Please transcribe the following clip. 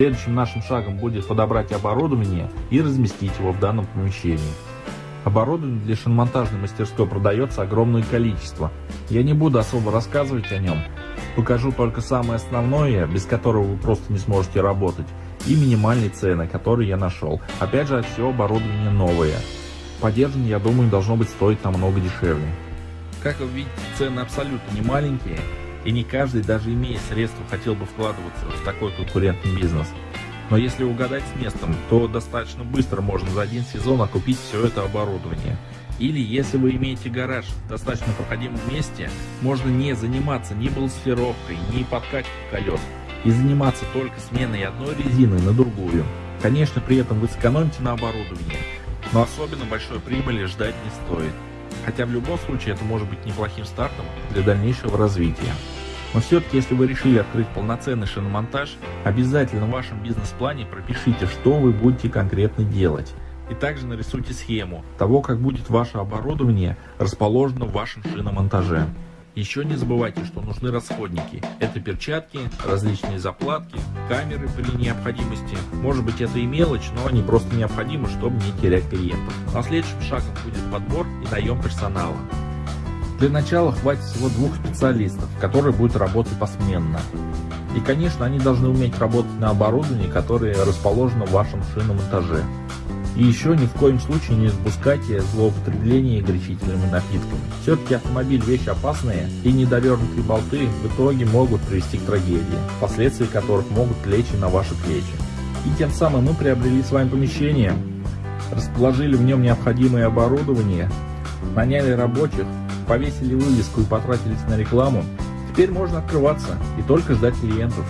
Следующим нашим шагом будет подобрать оборудование и разместить его в данном помещении. Оборудование для шиномонтажной мастерской продается огромное количество. Я не буду особо рассказывать о нем. Покажу только самое основное, без которого вы просто не сможете работать, и минимальные цены, которые я нашел. Опять же, все оборудование новое. Поддержанное, я думаю, должно быть стоить намного дешевле. Как вы видите, цены абсолютно не маленькие, и не каждый, даже имея средства, хотел бы вкладываться в такой конкурентный бизнес. Но если угадать с местом, то достаточно быстро можно за один сезон окупить все это оборудование. Или если вы имеете гараж в достаточно проходимом месте, можно не заниматься ни балансировкой, ни подкачкой колес, и заниматься только сменой одной резины на другую. Конечно, при этом вы сэкономите на оборудовании, но особенно большой прибыли ждать не стоит. Хотя в любом случае это может быть неплохим стартом для дальнейшего развития. Но все-таки, если вы решили открыть полноценный шиномонтаж, обязательно в вашем бизнес-плане пропишите, что вы будете конкретно делать. И также нарисуйте схему того, как будет ваше оборудование расположено в вашем шиномонтаже. Еще не забывайте, что нужны расходники. Это перчатки, различные заплатки, камеры при необходимости. Может быть это и мелочь, но они просто необходимы, чтобы не терять клиентов. Но следующим шагом будет подбор и наем персонала. Для начала хватит всего двух специалистов, которые будут работать посменно. И конечно они должны уметь работать на оборудовании, которое расположено в вашем шиномонтаже. И еще ни в коем случае не допускайте злоупотребления горячительными напитками. Все-таки автомобиль вещь опасная, и недовернутые болты в итоге могут привести к трагедии, последствия которых могут лечь и на ваши плечи. И тем самым мы приобрели с вами помещение, расположили в нем необходимое оборудование, наняли рабочих, повесили вывеску и потратились на рекламу, теперь можно открываться и только ждать клиентов.